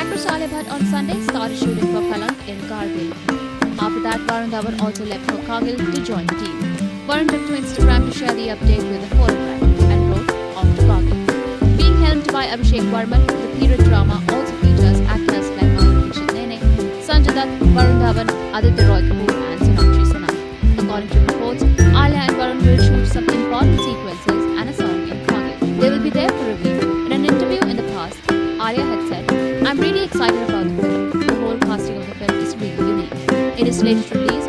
Actress Alia Bhatt on Sunday started shooting for Kalank in Kargil. After that, Varun Dhawan also left for Kargil to join the team. Varun took to Instagram to share the update with a photograph and wrote, off to Kargil. Being helmed by Abhishek Varman, the period drama also features actors like Madhuri Nene, Sanjay Dutt, Varun Dhawan, Aditya Roy Kapoor, will be there for a week. In an interview in the past, Alia had said, I'm really excited about the film. The whole casting of the film is really unique. It is slated to release